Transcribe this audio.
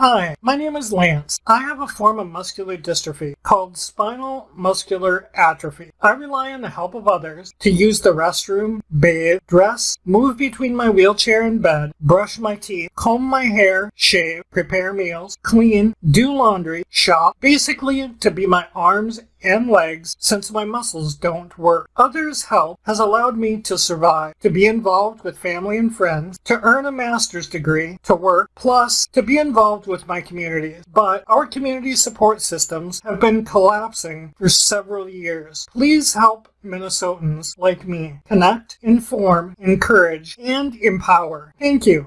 Hi, my name is Lance. I have a form of muscular dystrophy called spinal muscular atrophy. I rely on the help of others to use the restroom, bathe, dress, move between my wheelchair and bed, brush my teeth, comb my hair, shave, prepare meals, clean, do laundry, shop, basically to be my arms and legs since my muscles don't work. Others' help has allowed me to survive, to be involved with family and friends, to earn a master's degree, to work, plus to be involved with my communities. But our community support systems have been collapsing for several years. Please help Minnesotans like me connect, inform, encourage, and empower. Thank you.